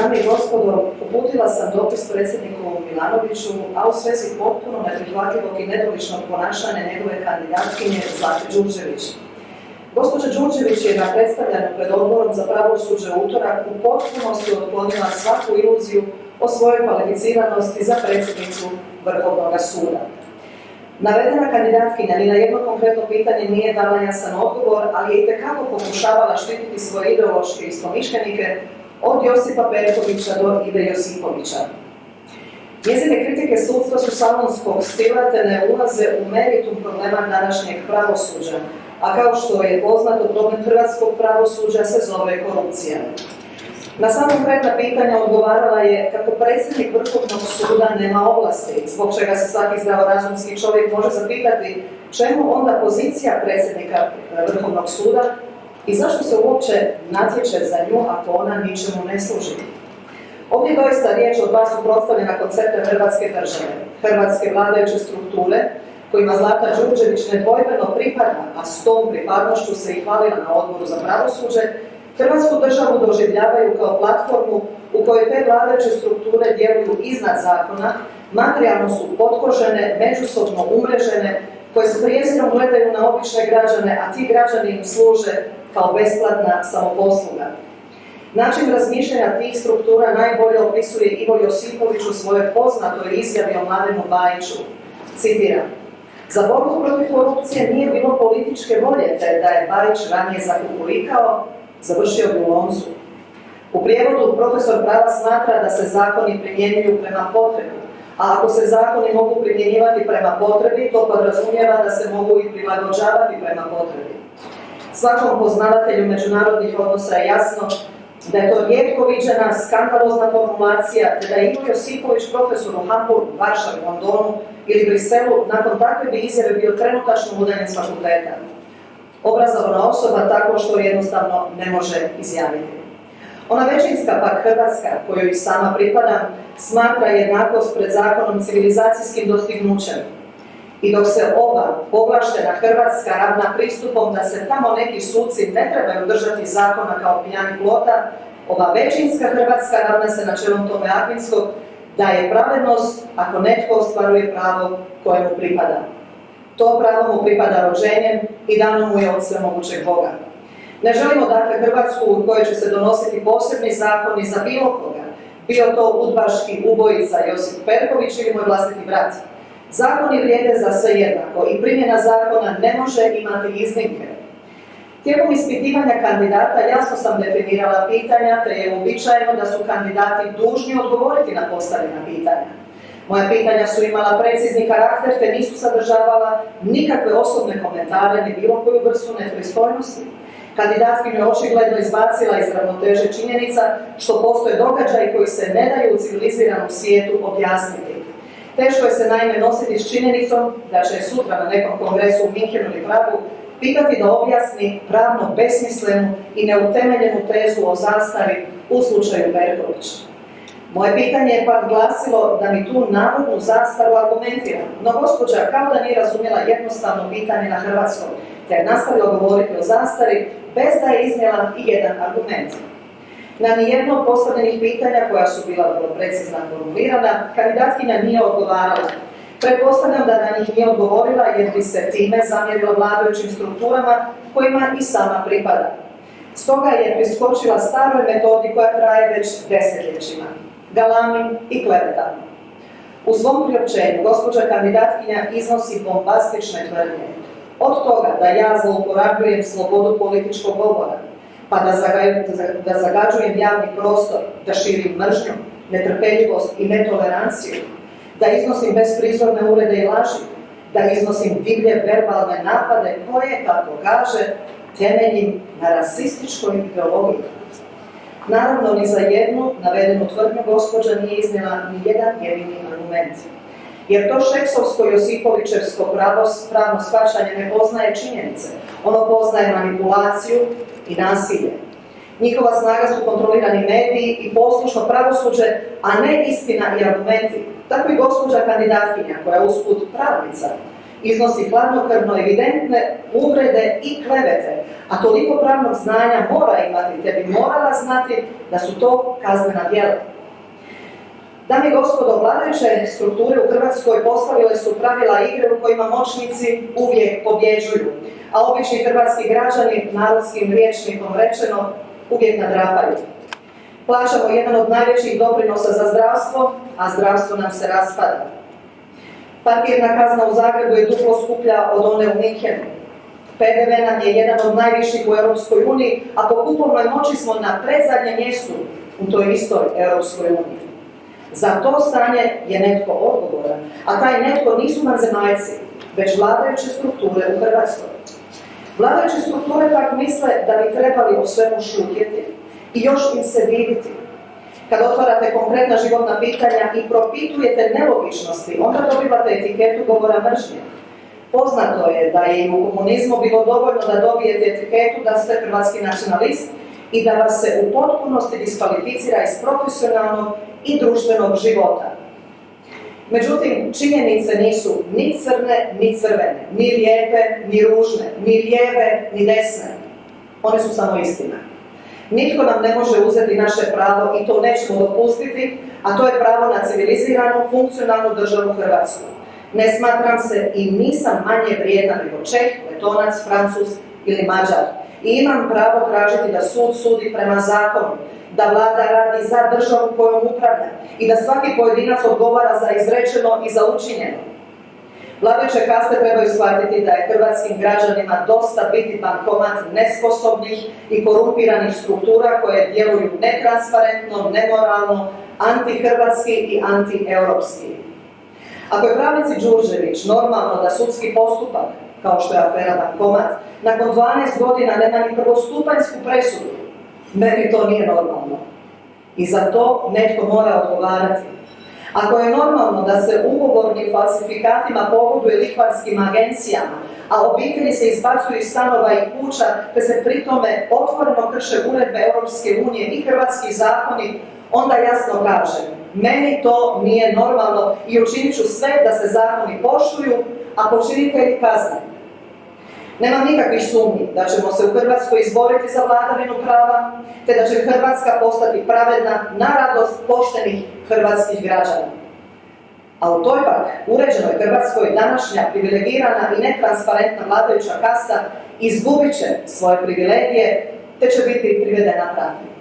Dame i gospodo, uputila sam dopis predsjedniku Milanoviću, a u svezi potpuno neprihvatljivog i nedoličnog ponašanja njegove kandidatkinje Zlate Đurđević. Gospođa Đurđević je na predstavljanju pred odborom za pravosuđe utorak u potpunosti otklonila svaku iluziju o svojoj kvalificiranosti za predsjednicu Vrhovnog suda. Navedena kandidatkinja ni na jedno konkretno pitanje nije dala jasan odgovor, ali je itekako pokušavala štititi svoje ideološke istomišljenike od Josipa Perkovića do Ive Josipovića. Njezine kritike sudstva su salonskog stila te ne ulaze u meritum problema današnjeg pravosuđa, a kao što je poznato problem hrvatskog pravosuđa se zove korupcija. Na samo konkretna pitanja odgovarala je kako predsjednik Vrhovnog suda nema ovlasti, zbog čega se svaki zdravorazumski čovjek može zapitati čemu onda pozicija predsjednika Vrhovnog suda i zašto se uopće natječe za nju ako ona ničemu ne služi. Ovdje je doista riječ o dva suprotstavljena koncepta Hrvatske države, Hrvatske vladajuće strukture, kojima Zlata Đurđević nedvojbeno pripada, a s tom pripadnošću se i hvalila na odboru za pravosuđe, Hrvatsku državu doživljavaju kao platformu u kojoj te vladajuće strukture djeluju iznad zakona, materijalno su potkožene, međusobno umrežene, koje s prijezirom gledaju na obične građane, a ti građani im služe kao besplatna samoposluga. Način razmišljanja tih struktura najbolje opisuje Ivo Josipović u svojoj poznatoj izjavi o Mladenu Bajiću. Citiram. Za borbu protiv korupcije nije bilo političke volje, te da je Bajić ranije zakukulikao, završio bi u loncu. U prijevodu profesor prava smatra da se zakoni primjenjuju prema potrebu, a ako se zakoni mogu primjenjivati prema potrebi, to podrazumijeva da se mogu i prilagođavati prema potrebi. Svakom poznavatelju međunarodnih odnosa je jasno da je to rijetko viđena skandalozna formulacija, te da je Ivo Josipović profesor u Hamburgu, Varšavi, Londonu ili Briselu nakon takve bi izjave bio trenutačno udaljen s fakulteta. Obrazovana osoba tako što jednostavno ne može izjaviti. Ona većinska pak Hrvatska, kojoj sama pripada, smatra jednakost pred zakonom civilizacijskim dostignućem, i dok se ova povlaštena Hrvatska ravna pristupom da se tamo neki suci ne trebaju držati zakona kao pijani plota, ova većinska Hrvatska ravna se načelom tome Akvinskog da je pravednost ako netko ostvaruje pravo koje mu pripada. To pravo mu pripada rođenjem i dano mu je od svemogućeg Boga. Ne želimo dakle Hrvatsku u kojoj će se donositi posebni zakoni za bilo koga, bio to udbaški ubojica Josip Perković ili moj vlastiti brat. Zakoni vrijede za sve jednako i primjena zakona ne može imati iznimke. Tijekom ispitivanja kandidata jasno sam definirala pitanja, te je uobičajeno da su kandidati dužni odgovoriti na postavljena pitanja. Moja pitanja su imala precizni karakter, te nisu sadržavala nikakve osobne komentare ni bilo koju vrstu nepristojnosti. Kandidatkinju je očigledno izbacila iz ravnoteže činjenica što postoje događaji koji se ne daju u civiliziranom svijetu objasniti. Teško je se naime nositi s činjenicom da će sutra na nekom kongresu u Minhenu ili Pragu pitati da objasni pravno besmislenu i neutemeljenu tezu o zastari u slučaju Berković. Moje pitanje je pak glasilo da mi tu navodnu zastaru argumentira, no gospođa kao da nije razumjela jednostavno pitanje na hrvatskom, te je nastavila govoriti o zastari bez da je iznijela i jedan argument. Na nijedno od postavljenih pitanja koja su bila vrlo precizno formulirana, kandidatkinja nije odgovarala. Pretpostavljam da na njih nije odgovorila jer bi se time zamjerila vladajućim strukturama kojima i sama pripada. Stoga je priskočila staroj metodi koja traje već desetljećima. Galami i klevetama. U svom priopćenju gospođa kandidatkinja iznosi bombastične tvrdnje. Od toga da ja zlouporabljujem slobodu političkog govora, pa da, zagađujem javni prostor, da širim mržnju, netrpeljivost i netoleranciju, da iznosim besprizorne urede i laži, da iznosim divlje verbalne napade koje, kako kaže, temeljim na rasističkoj ideologiji. Naravno, ni za jednu navedenu tvrdnju gospođa nije iznijela ni jedan jedini argument. Jer to šeksovsko-josipovićevsko pravno shvaćanje ne poznaje činjenice. Ono poznaje manipulaciju i nasilje. Njihova snaga su kontrolirani mediji i poslušno pravosuđe, a ne istina i argumenti. Tako i gospođa kandidatkinja, koja je usput pravnica, iznosi hladnokrvno evidentne uvrede i klevete, a toliko pravnog znanja mora imati, te bi morala znati da su to kaznena djela. Dame i gospodo, vladajuće strukture u Hrvatskoj postavile su pravila igre u kojima moćnici uvijek pobjeđuju, a obični hrvatski građani, narodskim riječnikom rečeno, uvijek nadrapaju. Plaćamo jedan od najvećih doprinosa za zdravstvo, a zdravstvo nam se raspada. Parkirna kazna u Zagrebu je duplo skuplja od one u Mikenu. PDV nam je jedan od najviših u Europskoj uniji, a po kupovnoj moći smo na predzadnjem mjestu u toj istoj Europskoj uniji. Za to stanje je netko odgovoran, a taj netko nisu zemaljci, već vladajuće strukture u Hrvatskoj. Vladajuće strukture pak misle da bi trebali o svemu šutjeti i još im se vidjeti. Kad otvarate konkretna životna pitanja i propitujete nelogičnosti, onda dobivate etiketu govora mržnje. Poznato je da je i u komunizmu bilo dovoljno da dobijete etiketu da ste hrvatski nacionalist i da vas se u potpunosti diskvalificira iz profesionalnog i društvenog života. Međutim, činjenice nisu ni crne, ni crvene, ni lijepe, ni ružne, ni lijeve, ni desne. One su samo istina. Nitko nam ne može uzeti naše pravo i to nećemo dopustiti, a to je pravo na civiliziranu, funkcionalnu državu Hrvatsku. Ne smatram se i nisam manje vrijedna nego Čeh, Letonac, Francus ili Mađar. I imam pravo tražiti da sud sudi prema zakonu, da vlada radi za državu kojom upravlja i da svaki pojedinac odgovara za izrečeno i za učinjeno. Vladajuće kaste trebaju shvatiti da je hrvatskim građanima dosta biti bankomat nesposobnih i korumpiranih struktura koje djeluju netransparentno, nemoralno, antihrvatski i antieuropski. Ako je pravnici Đurđević normalno da sudski postupak, kao što je afera bankomat, nakon 12 godina nema ni prvostupanjsku presudu, meni to nije normalno. I za to netko mora odgovarati. Ako je normalno da se ugovornim falsifikatima pogoduje lihvarskim agencijama, a obitelji se izbacuju iz stanova i kuća, te se pritome otvoreno krše uredbe Europske unije i hrvatski zakoni, onda jasno kažem, meni to nije normalno i učinit ću sve da se zakoni poštuju, a počinitelji kazne. Nema nikakvih sumnji da ćemo se u Hrvatskoj izboriti za vladavinu prava, te da će Hrvatska postati pravedna na radost poštenih hrvatskih građana. A u toj pak uređenoj Hrvatskoj današnja privilegirana i netransparentna vladajuća kasta izgubit će svoje privilegije, te će biti privedena pravdi.